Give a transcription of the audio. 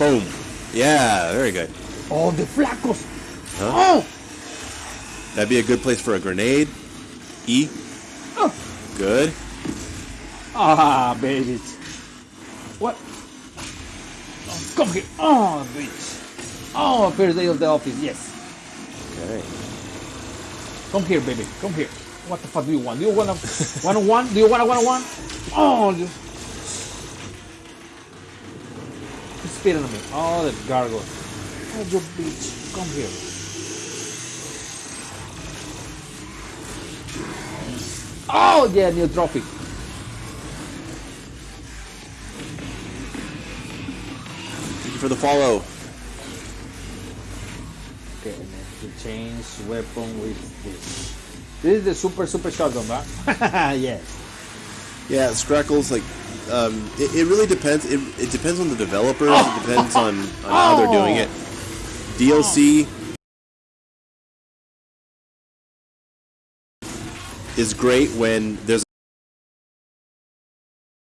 Boom. Yeah, very good. Oh, the flacos. Huh? Oh, That'd be a good place for a grenade. E. oh. Good. Ah, baby. What? Oh, come here. Oh, bitch. Oh, first day of the office. Yes. Okay. Come here, baby. Come here. What the fuck do you want? Do you want a one on one? Do you want a one on one? Oh, you. He's spitting on me. Oh, the gargoyle. Oh, you bitch. Come here. Oh, yeah, new trophy. Thank you for the follow. Okay, and then to change weapon with this. This is the super super shotgun, right? yes. Yeah, Scrackles, like, um, it, it really depends. It, it depends on the developers. It depends on, on how they're doing it. DLC is great when there's